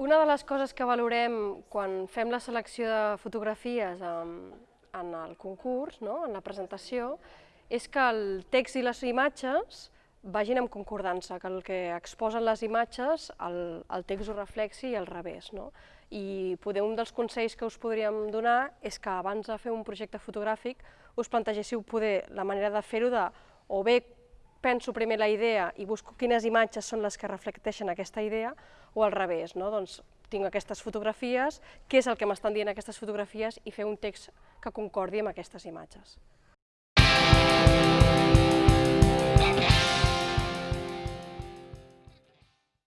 Una de les coses que valorem quan fem la selecció de fotografies en, en el concurs, no? en la presentació, és que el text i les imatges vagin en concordança, que el que exposen les imatges el, el text ho reflexi i al revés. No? I poder un dels consells que us podríem donar és que abans de fer un projecte fotogràfic us plantegéssiu poder la manera de fer-ho de o bé penso primer la idea i busco quines imatges són les que reflecteixen aquesta idea, o al revés, no? doncs tinc aquestes fotografies, què és el que m'estan dient aquestes fotografies i fer un text que concordi amb aquestes imatges.